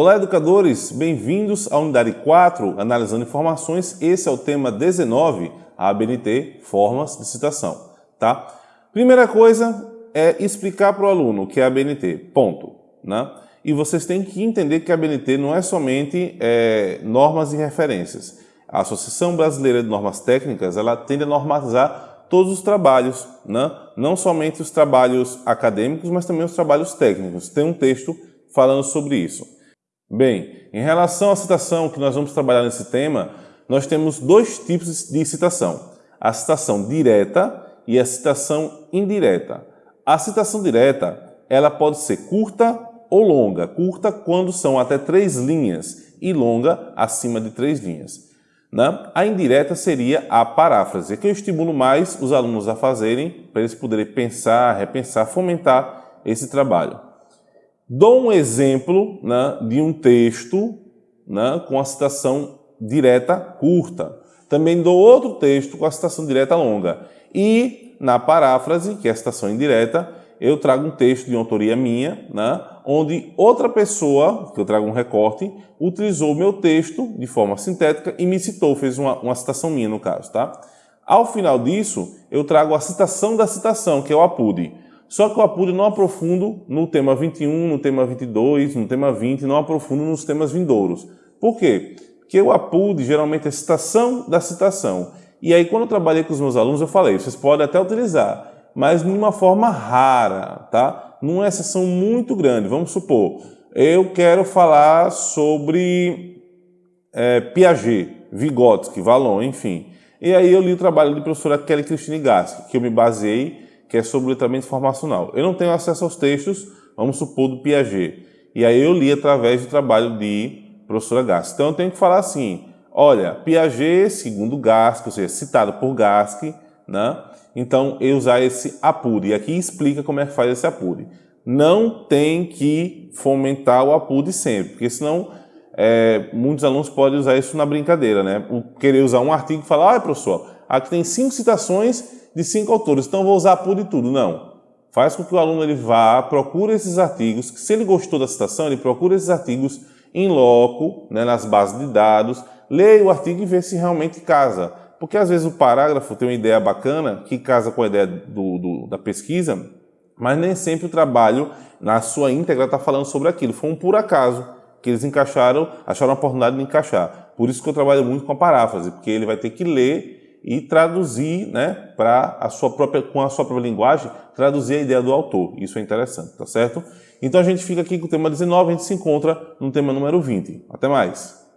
Olá, educadores! Bem-vindos à unidade 4, analisando informações. Esse é o tema 19, a ABNT, formas de citação, tá? Primeira coisa é explicar para o aluno o que é ABNT, ponto, né? E vocês têm que entender que a ABNT não é somente é, normas e referências. A Associação Brasileira de Normas Técnicas, ela tende a normatizar todos os trabalhos, né? não somente os trabalhos acadêmicos, mas também os trabalhos técnicos. Tem um texto falando sobre isso. Bem, em relação à citação que nós vamos trabalhar nesse tema, nós temos dois tipos de citação. A citação direta e a citação indireta. A citação direta, ela pode ser curta ou longa. Curta quando são até três linhas e longa acima de três linhas. Né? A indireta seria a paráfrase, que eu estimulo mais os alunos a fazerem para eles poderem pensar, repensar, fomentar esse trabalho. Dou um exemplo né, de um texto né, com a citação direta curta. Também dou outro texto com a citação direta longa. E na paráfrase, que é a citação indireta, eu trago um texto de autoria minha, né, onde outra pessoa, que eu trago um recorte, utilizou o meu texto de forma sintética e me citou, fez uma, uma citação minha no caso. Tá? Ao final disso, eu trago a citação da citação, que é o APUD. Só que eu apuro não aprofundo no tema 21, no tema 22, no tema 20, não aprofundo nos temas vindouros. Por quê? Porque o APUD geralmente é citação da citação. E aí quando eu trabalhei com os meus alunos eu falei, vocês podem até utilizar, mas de uma forma rara, tá? Numa exceção muito grande. Vamos supor, eu quero falar sobre é, Piaget, Vygotsky, Vallon, enfim. E aí eu li o trabalho da professora Kelly Christine Gask, que eu me baseei que é sobre o letramento informacional. Eu não tenho acesso aos textos, vamos supor, do Piaget. E aí eu li através do trabalho de professora Gask. Então eu tenho que falar assim, olha, Piaget, segundo Gask, ou seja, citado por Gask, né? então eu usar esse apure. E aqui explica como é que faz esse apure. Não tem que fomentar o apure sempre, porque senão é, muitos alunos podem usar isso na brincadeira, né? Querer usar um artigo e falar, olha professor, aqui tem cinco citações de cinco autores, então vou usar por e tudo. Não. Faz com que o aluno ele vá, procure esses artigos, se ele gostou da citação, ele procura esses artigos em loco, né, nas bases de dados, leia o artigo e vê se realmente casa. Porque às vezes o parágrafo tem uma ideia bacana, que casa com a ideia do, do, da pesquisa, mas nem sempre o trabalho, na sua íntegra, está falando sobre aquilo. Foi um por acaso que eles encaixaram, acharam a oportunidade de encaixar. Por isso que eu trabalho muito com a paráfrase, porque ele vai ter que ler e traduzir, né, para a sua própria, com a sua própria linguagem, traduzir a ideia do autor. Isso é interessante, tá certo? Então a gente fica aqui com o tema 19, a gente se encontra no tema número 20. Até mais!